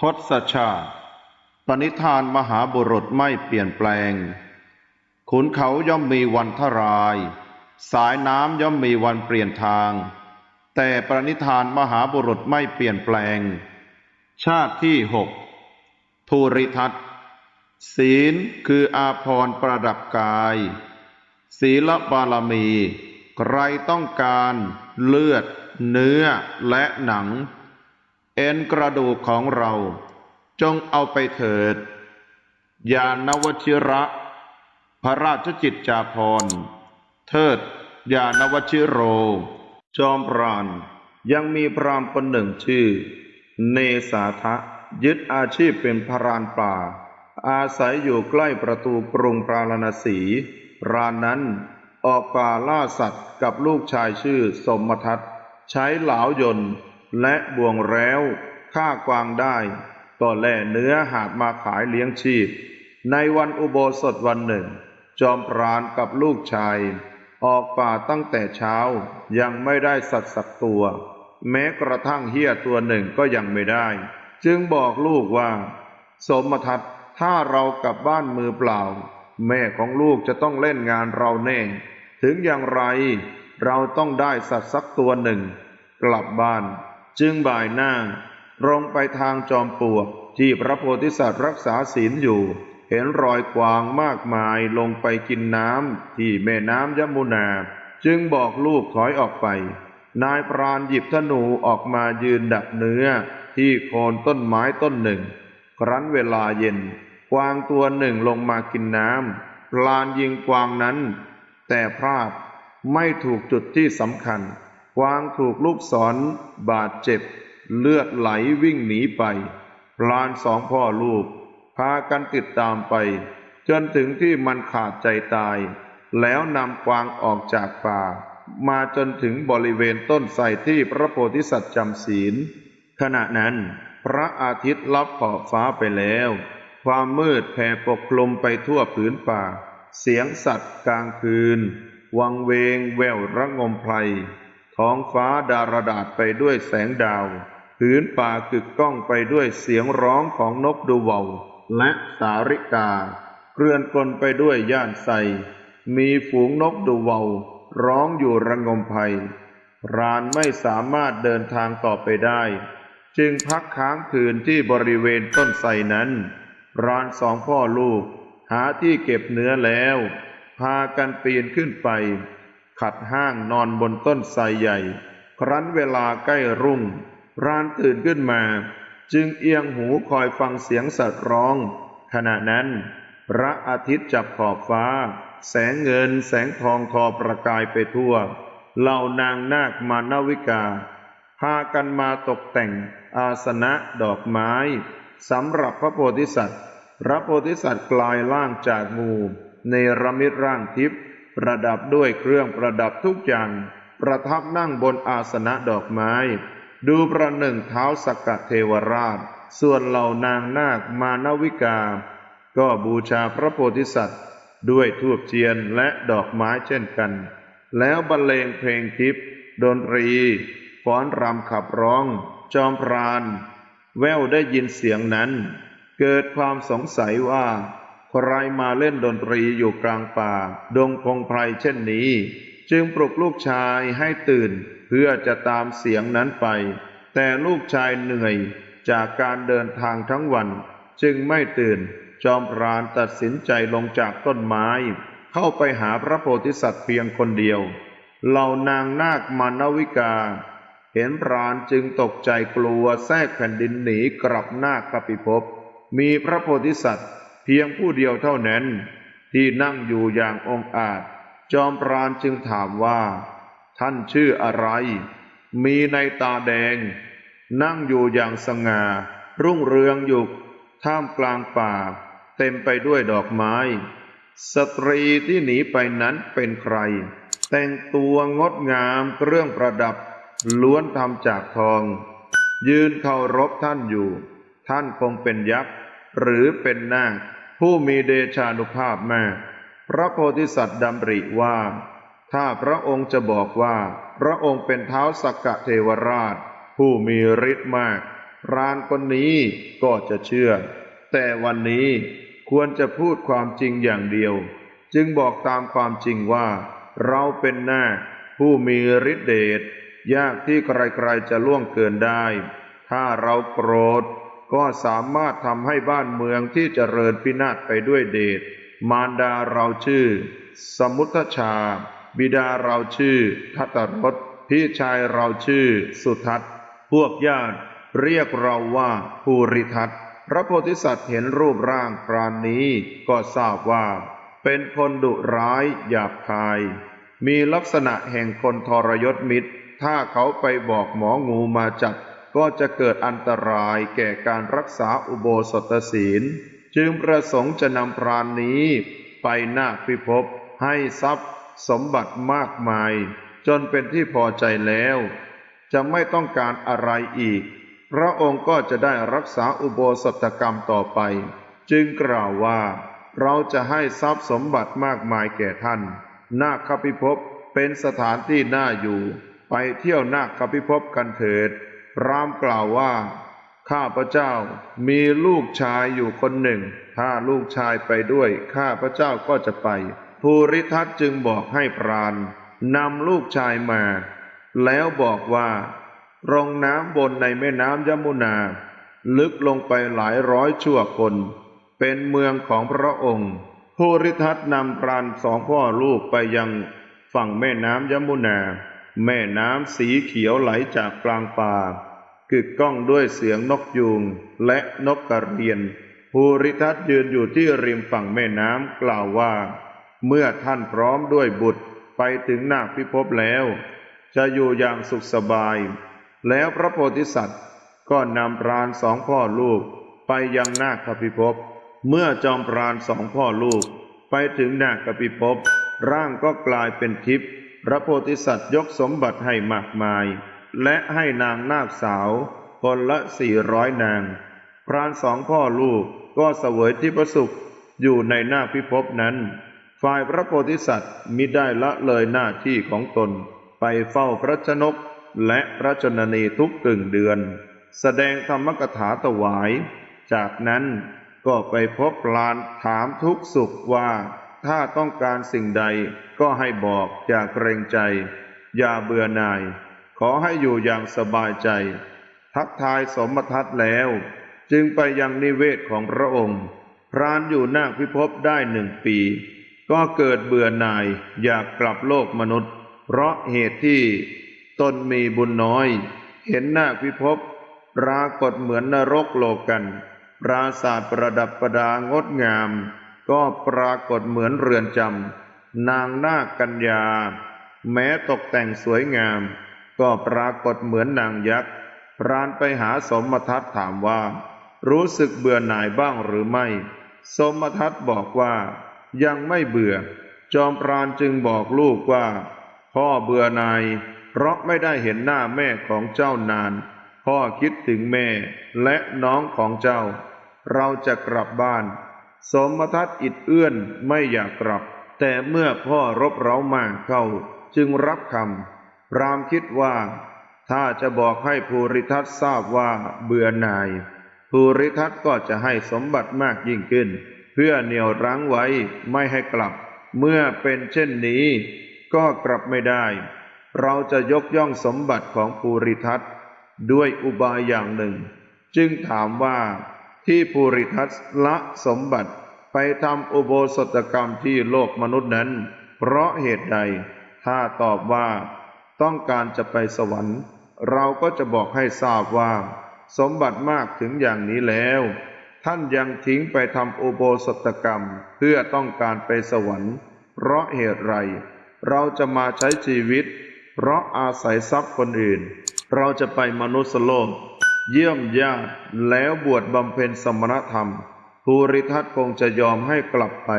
ทศชาติ ปณิธานมหาบุรุษไม่เปลี่ยนแปลง ขุนเขาย่อมมีวันทราย สายน้ำย่อมมีวันเปลี่ยนทาง แต่ปณิธานมหาบุรุษไม่เปลี่ยนแปลง ชาติที่หกภูริทัตศีลคืออาภรณ์ประดับกาย ศีลบารมี ใครต้องการเลือด เนื้อและหนัง เอ็นกระดูกของเรา จงเอาไปเถิด ยานวชิระ พระราชจิตจาภรเทิด ยานวชิโร จอมปราณยังมีพรามคนหนึ่งชื่อ เนสาทะ ยึดอาชีพเป็นพรานป่า อาศัยอยู่ใกล้ประตูกรุงปราณณสีพรานนั้นออกป่าล่าสัตว์กับลูกชายชื่อสมทัตใช้เหลาวยนต์ และบ่วงแร้วฆ่ากวางได้ก็แล่เนื้อหาบมาขายเลี้ยงชีพ ในวันอุโบสถวันหนึ่ง จอมพรานกับลูกชาย ออกป่าตั้งแต่เช้ายังไม่ได้สัตว์สักตัว แม้กระทั่งเฮียตัวหนึ่งก็ยังไม่ได้ จึงบอกลูกว่า สมทัศถ้าเรากลับบ้านมือเปล่า แม่ของลูกจะต้องเล่นงานเราแน่ ถึงอย่างไร เราต้องได้สัตว์สักตัวหนึ่ง กลับบ้าน จึงบ่ายหน้าตรงไปทางจอมปลวกที่พระโพธิสัตว์รักษาศีลอยู่ เห็นรอยกวางมากมายลงไปกินน้ำที่แม่น้ำยมุนา จึงบอกลูกถอยออกไป นายพรานหยิบธนูออกมายืนดักเนื้อ ที่โคนต้นไม้ต้นหนึ่ง ครั้นเวลาเย็น กวางตัวหนึ่งลงมากินน้ำพลานยิงกวางนั้น แต่พลาดไม่ถูกจุดที่สำคัญ วางถูกลูกศรบาดเจ็บ เลือดไหลวิ่งหนีไป พลานสองพ่อลูก พากันติดตามไป จนถึงที่มันขาดใจตาย แล้วนำกวางออกจากป่า มาจนถึงบริเวณต้นไทรที่พระโพธิสัตว์จำศีล ขณะนั้นพระอาทิตย์ลับขอบฟ้าไปแล้ว ความมืดแผ่ปกคลุมไปทั่วผืนป่า เสียงสัตว์กลางคืน วังเวงแววระงมไพร ท้องฟ้าดารดาษไปด้วยแสงดาวผืนป่ากึกก้องไปด้วยเสียงร้องของนกดูเวาและสาริกาเกลื่อนกลนไปด้วยย่านไซมีฝูงนกดูเวาร้องอยู่ระงมภัยรานไม่สามารถเดินทางต่อไปได้ จึงพักค้างคืนที่บริเวณต้นไทรนั้น รานสองพ่อลูก หาที่เก็บเนื้อแล้ว พากันปีนขึ้นไป ขัดห้างนอนบนต้นไทรใหญ่ ครั้นเวลาใกล้รุ่ง รานตื่นขึ้นมา จึงเอียงหูคอยฟังเสียงสัตว์ร้อง ขณะนั้น พระอาทิตย์จับขอบฟ้า แสงเงินแสงทองทอประกายไปทั่ว เหล่านางนาคมานวิกา พากันมาตกแต่งอาสนะดอกไม้สำหรับพระโพธิสัตว์ พระโพธิสัตว์กลายร่างจากงูในระมิตร่างทิพย์ ประดับด้วยเครื่องประดับทุกอย่าง ประทับนั่งบนอาสนะดอกไม้ ดูประหนึ่งเท้าสกกะเทวราช ส่วนเหล่านางนาคมานวิกา ก็บูชาพระโพธิสัตว์ ด้วยทูบเทียนและดอกไม้เช่นกัน แล้วบรรเลงเพลงทิพย์ดนตรีฟ้อนรำขับร้อง จอมพราน แววได้ยินเสียงนั้น เกิดความสงสัยว่า ใครมาเล่นดนตรีอยู่กลางป่า ดงพงไพรเช่นนี้ จึงปลุกลูกชายให้ตื่น เพื่อจะตามเสียงนั้นไป แต่ลูกชายเหนื่อยจากการเดินทางทั้งวัน จึงไม่ตื่น จอมพรานตัดสินใจลงจากต้นไม้ เข้าไปหาพระโพธิสัตว์เพียงคนเดียว เหล่านางนาคมานวิกา เห็นพรานจึงตกใจกลัวแทรกแผ่นดินหนีกลับหน้ากปิภพมีพระโพธิสัตว์ พียงผู้เดียวเท่านั้น ที่นั่งอยู่อย่างองอาจ จอมพรานจึงถามว่า ท่านชื่ออะไร มีในตาแดง นั่งอยู่อย่างสง่า รุ่งเรืองอยู่ท่ามกลางป่า เต็มไปด้วยดอกไม้ สตรีที่หนีไปนั้นเป็นใคร แต่งตัวงดงามเครื่องประดับ ล้วนทำจากทอง ยืนเคารพท่านอยู่ ท่านคงเป็นยักษ์หรือเป็นนาค ผู้มีเดชานุภาพมากพระโพธิสัตว์ดำริว่า ถ้าพระองค์จะบอกว่า พระองค์เป็นเท้าสักกะเทวราช ผู้มีฤทธิ์มากรานคนนี้ก็จะเชื่อ แต่วันนี้ควรจะพูดความจริงอย่างเดียว จึงบอกตามความจริงว่า เราเป็นนาคผู้มีฤทธิเดชยากที่ใครๆจะล่วงเกินได้ ถ้าเราโกรธ ก็สามารถทำให้บ้านเมืองที่เจริญพินาศไปด้วยเดช มารดาเราชื่อ สมุทชา บิดาเราชื่อ ทัตรสพี่ชายเราชื่อ สุทัศพวกญาติเรียกเราว่าภูริทัตพระโพธิสัตว์เห็นรูปร่างปรานนี้ก็ทราบว่า เป็นคนดุร้ายหยาบคาย มีลักษณะแห่งคนทรยศมิตร ถ้าเขาไปบอกหมองูมาจับ ก็จะเกิดอันตรายแก่การรักษาอุโบสถศีล จึงประสงค์จะนำพรานนี้ไปนาคพิภพให้ทรัพย์สมบัติมากมาย จนเป็นที่พอใจแล้ว จะไม่ต้องการอะไรอีก พระองค์ก็จะได้รักษาอุโบสถกรรมต่อไป จึงกล่าวว่า เราจะให้ทรัพย์สมบัติมากมายแก่ท่าน นาคพิภพเป็นสถานที่น่าอยู่ ไปเที่ยวนาคพิภพกันเถิด รามกล่าวว่า ข้าพระเจ้ามีลูกชายอยู่คนหนึ่ง ถ้าลูกชายไปด้วย ข้าพระเจ้าก็จะไป ภูริทัตจึงบอกให้พรานนำลูกชายมา แล้วบอกว่า รองน้ำบนในแม่น้ำยมุนา ลึกลงไปหลายร้อยชั่วคน เป็นเมืองของพระองค์ภูริทัตนำพรานสองพ่อลูกไปยังฝั่งแม่น้ำยมุนา แม่น้ำสีเขียวไหลจากกลางป่ากึกก้องด้วยเสียงนกยูงและนกกระเรียนภูริทัตยืนอยู่ที่ริมฝั่งแม่น้ำกล่าวว่า เมื่อท่านพร้อมด้วยบุตรไปถึงนาคพิภพแล้ว จะอยู่อย่างสุขสบาย แล้วพระโพธิสัตว์ก็นำพรานสองพ่อลูก ไปยังนาคพิภพเมื่อจอมพรานสองพ่อลูก ไปถึงนาคพิภพร่างก็กลายเป็นทิพย์ พระโพธิสัตว์ยกสมบัติให้มากมาย และให้นางนาคสาวคนละสี่ร้อยนาง พรานสองพ่อลูกก็เสวยที่ประสุขอยู่ในนาพิภพนั้น ฝ่ายพระโพธิสัตว์มิได้ละเลยหน้าที่ของตน ไปเฝ้าพระชนกและพระชนนีทุกกึ่งเดือน แสดงธรรมกถาถวาย จากนั้นก็ไปพบพลานถามทุกสุขว่า ถ้าต้องการสิ่งใดก็ให้บอกอย่าเกรงใจ อย่าเบื่อหน่าย ขอให้อยู่อย่างสบายใจ ทักทายสมทัตแล้ว จึงไปยังนิเวศของพระองค์พรานอยู่นาคพิภพได้หนึ่งปี ก็เกิดเบื่อหน่ายอยากกลับโลกมนุษย์ เพราะเหตุที่ตนมีบุญน้อย เห็นนาคพิภพปรากฏเหมือนนรกโลกัน ปราศาสตร์ประดับประดางดงาม ก็ปรากฏเหมือนเรือนจำนางนาคกัญญา แม้ตกแต่งสวยงาม ก็ปรากฏเหมือนนางยักษ์พรานไปหาสมทัตถามว่า รู้สึกเบื่อหน่ายบ้างหรือไม่ สมทัตบอกว่า ยังไม่เบื่อ จอมพรานจึงบอกลูกว่า พ่อเบื่อหน่าย เพราะไม่ได้เห็นหน้าแม่ของเจ้านาน พ่อคิดถึงแม่และน้องของเจ้า เราจะกลับบ้าน สมทัตอิดเอื้อนไม่อยากกลับ แต่เมื่อพ่อรบเร้ามากเข้าจึงรับคำพรามคิดว่า ถ้าจะบอกให้ภูริทัตทราบว่าเบื่อหน่ายภูริทัตก็จะให้สมบัติมากยิ่งขึ้น เพื่อเหนี่ยวรั้งไว้ไม่ให้กลับ เมื่อเป็นเช่นนี้ ก็กลับไม่ได้ เราจะยกย่องสมบัติของภูริทัตด้วยอุบายอย่างหนึ่ง จึงถามว่า ที่ภูริทัตละสมบัติไปทำอุโบสถกรรมที่โลกมนุษย์นั้น เพราะเหตุใด ถ้าตอบว่า ต้องการจะไปสวรรค์ เราก็จะบอกให้ทราบว่า สมบัติมากถึงอย่างนี้แล้ว ท่านยังทิ้งไปทำอุโบสถกรรมเพื่อต้องการไปสวรรค์ เพราะเหตุไร เราจะมาใช้ชีวิต เพราะอาศัยทรัพย์คนอื่น เราจะไปมนุษย์โลก เยี่ยมญาติแล้วบวชบำเพ็ญสมณธรรม ภูริทัตคงจะยอมให้กลับไป